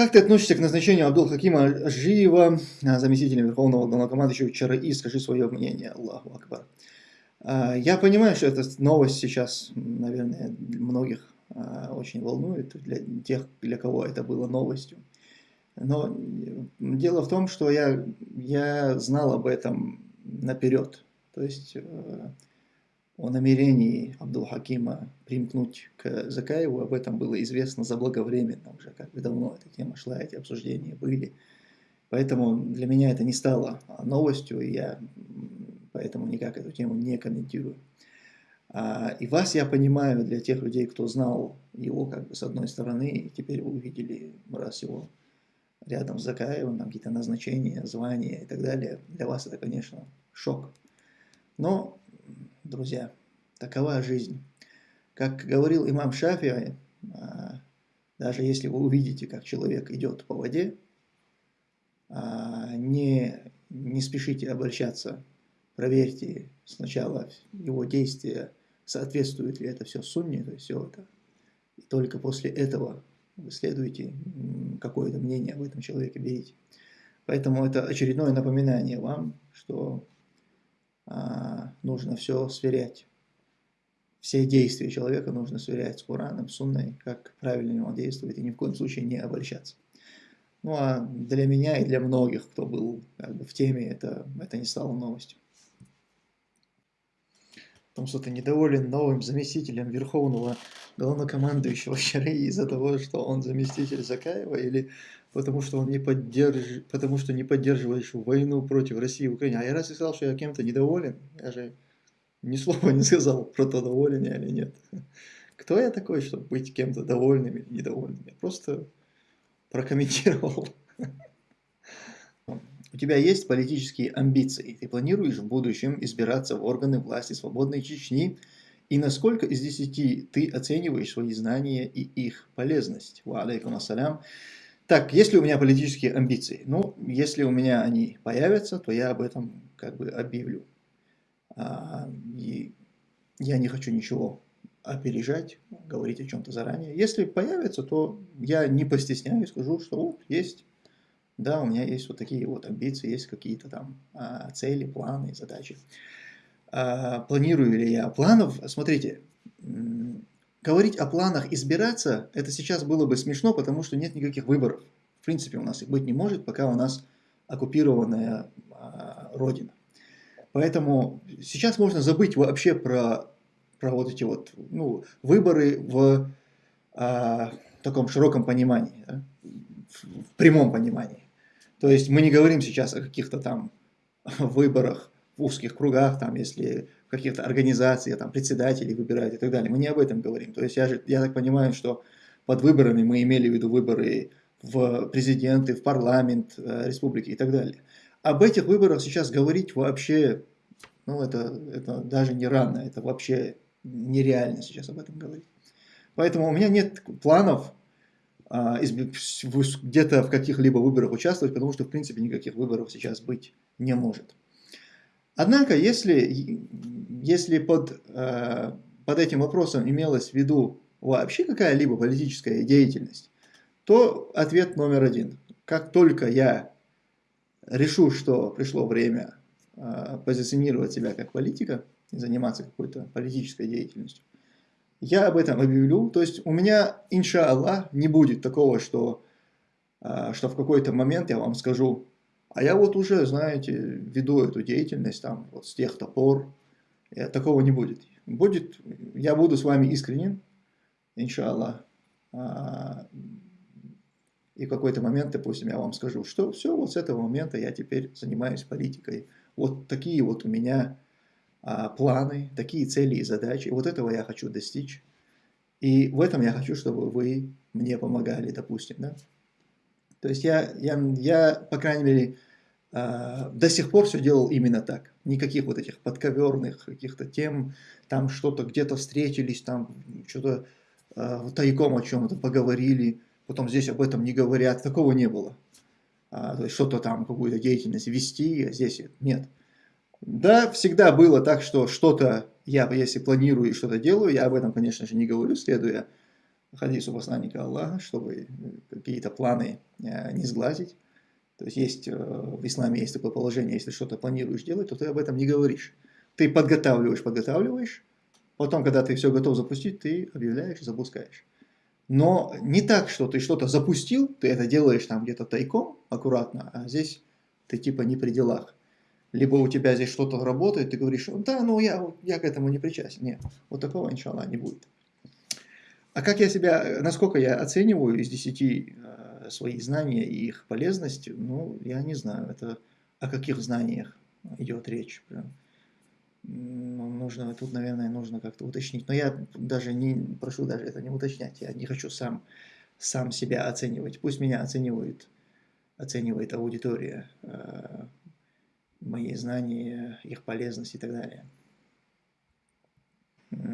Как ты относишься к назначению Абдул-Хакима Ажиева заместителем Верховного Главнокомандующего ЧРИ? Скажи свое мнение. Аллаху Акбар. А, я понимаю, что эта новость сейчас, наверное, многих а, очень волнует, для тех, для кого это было новостью. Но дело в том, что я, я знал об этом наперед. То есть э, о намерении Абдул-Хакима примкнуть к Закаеву, об этом было известно заблаговременно уже, как бы давно эта тема шла, эти обсуждения были. Поэтому для меня это не стало новостью, и я поэтому никак эту тему не комментирую. А, и вас я понимаю, для тех людей, кто знал его как бы с одной стороны, и теперь вы увидели раз его рядом с Закаевым, там какие-то назначения, звания и так далее, для вас это, конечно, шок. Но друзья, такова жизнь. Как говорил имам Шафи, а, даже если вы увидите, как человек идет по воде, а, не, не спешите обольщаться, проверьте сначала его действия, соответствует ли это все сунне, то есть все это. И только после этого вы следуете, какое-то мнение об этом человеке берите. Поэтому это очередное напоминание вам, что нужно все сверять. Все действия человека нужно сверять с Кораном, Сунной, как правильно он действует, и ни в коем случае не обольщаться. Ну а для меня и для многих, кто был как бы, в теме, это, это не стало новостью. Том, что ты недоволен новым заместителем Верховного Главнокомандующего Шари из-за того, что он заместитель Закаева, или потому что он не поддерж... потому что не поддерживаешь войну против России и Украины. А я раз сказал, что я кем-то недоволен, я же ни слова не сказал про то, доволен я или нет. Кто я такой, чтобы быть кем-то довольным или недовольным? Я просто прокомментировал. У тебя есть политические амбиции. Ты планируешь в будущем избираться в органы власти свободной Чечни. И насколько из 10 ты оцениваешь свои знания и их полезность? Ва алейкум ассалям. Так, есть ли у меня политические амбиции? Ну, если у меня они появятся, то я об этом как бы объявлю. А, и я не хочу ничего опережать, говорить о чем-то заранее. Если появится, то я не постесняюсь, скажу, что вот есть, да, у меня есть вот такие вот амбиции, есть какие-то там а, цели, планы, задачи. А, планирую ли я планов? Смотрите, говорить о планах избираться, это сейчас было бы смешно, потому что нет никаких выборов. В принципе, у нас их быть не может, пока у нас оккупированная а, Родина. Поэтому сейчас можно забыть вообще про, про вот эти вот ну, выборы в а, таком широком понимании, да? в, в прямом понимании. То есть мы не говорим сейчас о каких-то там выборах в узких кругах, там, если каких-то организациях там, председателей выбирают и так далее. Мы не об этом говорим. То есть я, же, я так понимаю, что под выборами мы имели в виду выборы в президенты, в парламент э, республики и так далее. Об этих выборах сейчас говорить вообще, ну это, это даже не рано, это вообще нереально сейчас об этом говорить. Поэтому у меня нет планов а, где-то в каких-либо выборах участвовать, потому что в принципе никаких выборов сейчас быть не может. Однако, если, если под, э, под этим вопросом имелось в виду вообще какая-либо политическая деятельность, то ответ номер один. Как только я решу, что пришло время э, позиционировать себя как политика и заниматься какой-то политической деятельностью, я об этом объявлю. То есть у меня, иншаллах, не будет такого, что, э, что в какой-то момент я вам скажу, а я вот уже, знаете, веду эту деятельность там вот с тех топор. И такого не будет. Будет, я буду с вами искренен, иншаллах. А, и в какой-то момент, допустим, я вам скажу, что все, вот с этого момента я теперь занимаюсь политикой. Вот такие вот у меня а, планы, такие цели и задачи. Вот этого я хочу достичь. И в этом я хочу, чтобы вы мне помогали, допустим, да. То есть я, я, я по крайней мере, э, до сих пор все делал именно так. Никаких вот этих подковерных каких-то тем, там что-то где-то встретились, там что-то э, тайком о чем-то поговорили, потом здесь об этом не говорят, такого не было. А, то есть что-то там, какую-то деятельность вести, а здесь нет. Да, всегда было так, что что-то я, если планирую и что-то делаю, я об этом, конечно же, не говорю, следуя хадису посланника Аллаха, чтобы какие-то планы не сглазить. То есть есть в исламе есть такое положение, если что-то планируешь делать, то ты об этом не говоришь. Ты подготавливаешь, подготавливаешь, потом, когда ты все готов запустить, ты объявляешь запускаешь. Но не так, что ты что-то запустил, ты это делаешь там где-то тайком, аккуратно, а здесь ты типа не при делах. Либо у тебя здесь что-то работает, ты говоришь, да, ну я, я к этому не причастен. Нет, вот такого, иншаллах, не будет. А как я себя, насколько я оцениваю из 10 э, свои знания и их полезность, ну, я не знаю, это о каких знаниях идет речь. Прям нужно, тут, наверное, нужно как-то уточнить. Но я даже не прошу даже это не уточнять. Я не хочу сам, сам себя оценивать. Пусть меня оценивает, оценивает аудитория, э, мои знания, их полезность и так далее.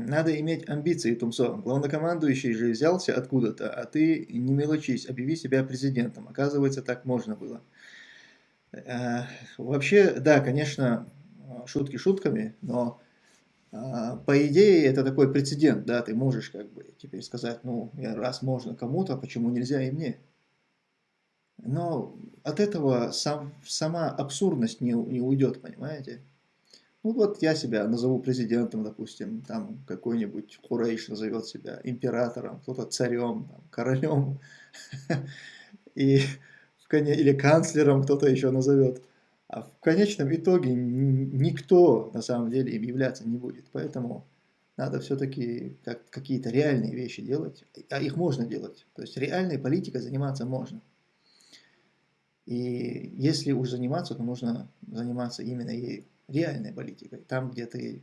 Надо иметь амбиции, Тумсо. Главнокомандующий же взялся откуда-то, а ты не мелочись, объяви себя президентом. Оказывается, так можно было. Э, вообще, да, конечно, шутки шутками, но а, по идее это такой прецедент, да, ты можешь как бы теперь сказать, ну, раз можно кому-то, почему нельзя и мне? Но от этого сам, сама абсурдность не, не уйдет, понимаете? Ну вот я себя назову президентом, допустим, там какой-нибудь Хурейш назовет себя императором, кто-то царем, там, королем, и, или канцлером кто-то еще назовет. А в конечном итоге никто на самом деле им являться не будет. Поэтому надо все-таки как, какие-то реальные вещи делать, а их можно делать. То есть реальной политикой заниматься можно. И если уж заниматься, то нужно заниматься именно ею, реальной политикой. Там, где ты,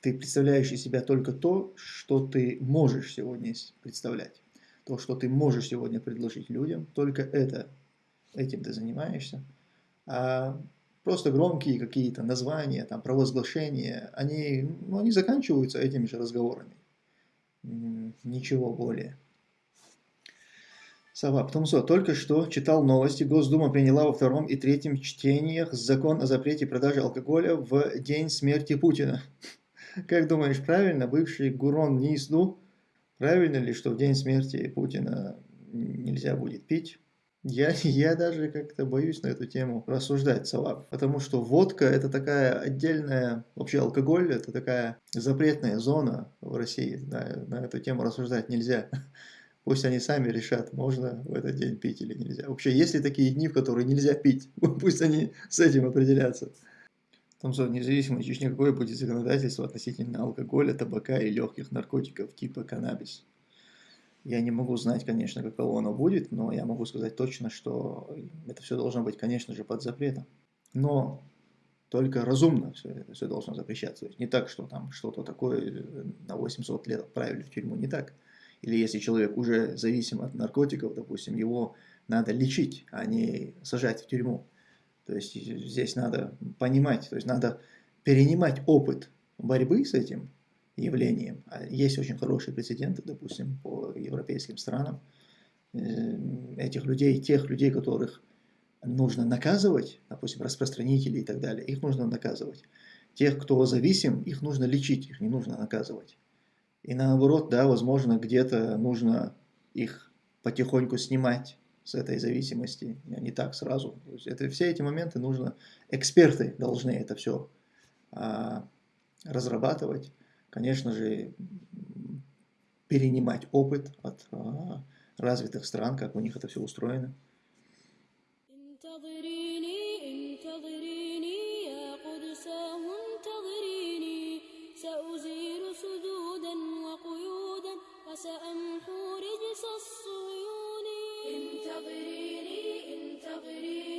ты представляешь из себя только то, что ты можешь сегодня представлять. То, что ты можешь сегодня предложить людям, только это, этим ты занимаешься а просто громкие какие-то названия, там, провозглашения, они, ну, они заканчиваются этими же разговорами. Ничего более. Сава Птумсо только что читал новости. Госдума приняла во втором и третьем чтениях закон о запрете продажи алкоголя в день смерти Путина. Как думаешь, правильно бывший Гурон Нисду, правильно ли, что в день смерти Путина нельзя будет пить? Я, я даже как-то боюсь на эту тему рассуждать, Салап, потому что водка это такая отдельная, вообще алкоголь это такая запретная зона в России, на, на эту тему рассуждать нельзя. Пусть они сами решат, можно в этот день пить или нельзя. Вообще, есть ли такие дни, в которые нельзя пить? Пусть они с этим определятся. Том, что независимо Чечне, какое будет законодательство относительно алкоголя, табака и легких наркотиков типа каннабис. Я не могу знать, конечно, каково оно будет, но я могу сказать точно, что это все должно быть, конечно же, под запретом. Но только разумно все, все должно запрещаться. То есть не так, что там что-то такое э, на 800 лет отправили в тюрьму, не так. Или если человек уже зависим от наркотиков, допустим, его надо лечить, а не сажать в тюрьму. То есть здесь надо понимать, то есть надо перенимать опыт борьбы с этим, явлением. А есть очень хорошие прецеденты, допустим, по европейским странам. Э, этих людей, тех людей, которых нужно наказывать, допустим, распространителей и так далее, их нужно наказывать. Тех, кто зависим, их нужно лечить, их не нужно наказывать. И наоборот, да, возможно, где-то нужно их потихоньку снимать с этой зависимости, а не так сразу. То есть это, все эти моменты нужно, эксперты должны это все а, разрабатывать конечно же, перенимать опыт от а, развитых стран, как у них это все устроено. سأمحو رجس الصيون انتظريني انتظريني